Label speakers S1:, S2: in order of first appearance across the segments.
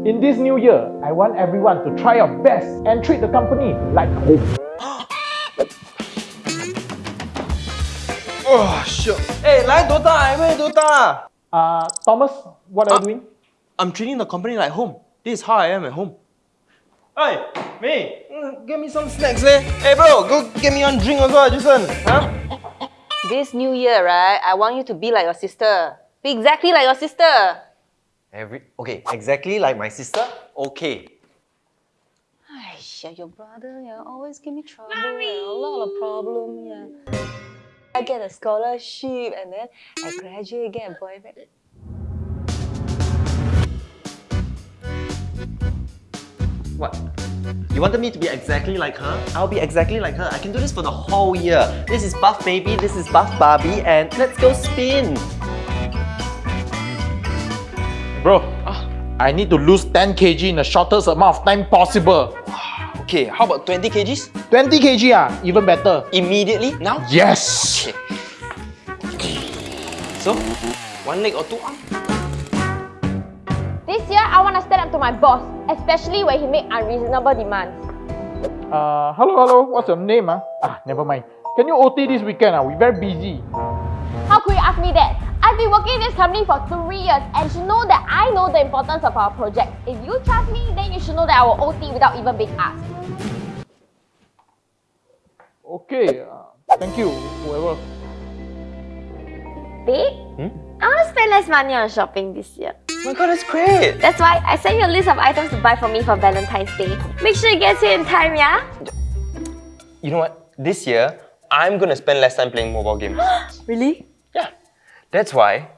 S1: In this new year, I want everyone to try your best and treat the company like home.
S2: Oh, shit. Hey, like Dota, I play Dota.
S1: Uh, Thomas, what are you doing?
S2: I'm treating the company like home. This is how I am at home. Hey, me, mm, give me some snacks, eh? Hey, bro, go get me one drink also, Jason. Huh?
S3: This new year, right, I want you to be like your sister. Be exactly like your sister.
S4: Every okay, exactly like my sister. Okay.
S3: Aisha, your brother, yeah, always give me trouble. Yeah, a lot of problem, yeah. I get a scholarship and then I graduate, get a boyfriend.
S4: What? You wanted me to be exactly like her? I'll be exactly like her. I can do this for the whole year. This is Buff Baby, this is Buff Barbie, and let's go spin.
S1: Bro, I need to lose 10 kg in the shortest amount of time possible.
S2: Okay, how about 20 kgs?
S1: 20 kg ah, even better.
S2: Immediately, now?
S1: Yes!
S2: Okay. So, one leg or two arm?
S5: This year, I want to stand up to my boss, especially when he make unreasonable demands.
S1: Uh, hello, hello, what's your name ah? Ah, never mind. Can you OT this weekend ah? We're very busy.
S5: How could you ask me that? I've been working in this company for three years and you should know that I know the importance of our project. If you trust me, then you should know that I will OT without even being asked.
S1: Okay, uh, thank you, whoever.
S5: Babe,
S4: Hmm?
S5: I want to spend less money on shopping this year.
S2: Oh my god, that's great!
S5: That's why I sent you a list of items to buy for me for Valentine's Day. Make sure it gets here in time, yeah?
S2: You know what? This year, I'm gonna spend less time playing mobile games.
S5: Really?
S2: Yeah. That's why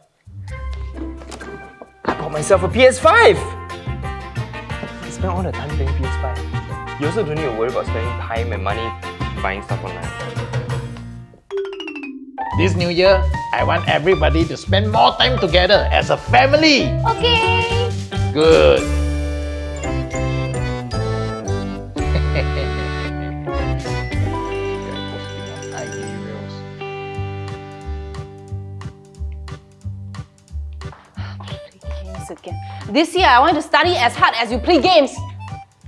S2: I bought myself a PS5! I spend all the time playing PS5. You also don't need to worry about spending time and money buying stuff online.
S1: This new year, I want everybody to spend more time together as a family.
S5: Okay.
S1: Good.
S3: Games again. This year, I want you to study as hard as you play games.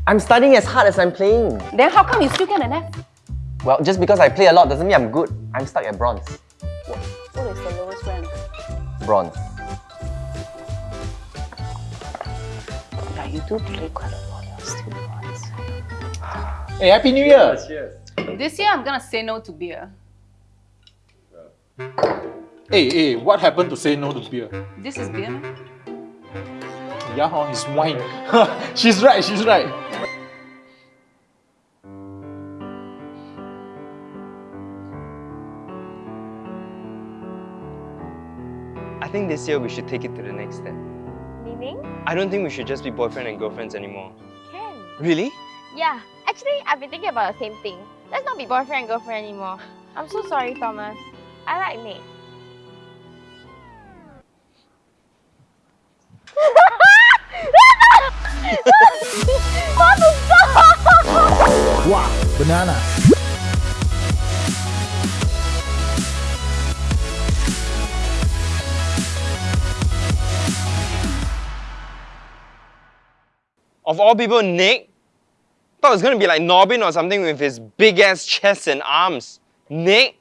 S4: I'm studying as hard as I'm playing.
S3: Then how come you still get an F?
S4: Well, just because I play a lot doesn't mean I'm good. I'm stuck at bronze.
S3: What, what is the lowest rank?
S4: Bronze.
S3: Yeah, you do play quite a lot. You're still bronze.
S1: Hey, Happy New Year!
S6: This year, I'm gonna say no to beer.
S1: Hey, hey, what happened to say no to beer?
S6: This is beer.
S1: Yeah, huh, it's wine. she's right, she's right.
S2: I think this year we should take it to the next step.
S5: Meaning?
S2: I don't think we should just be boyfriend and girlfriends anymore.
S5: Can.
S2: Really?
S5: Yeah, actually, I've been thinking about the same thing. Let's not be boyfriend and girlfriend anymore. I'm so sorry, Thomas. I like Nate. what the stop?
S1: Wow, banana.
S2: Of all people, Nick? Thought it was gonna be like Norbin or something with his big ass chest and arms. Nick?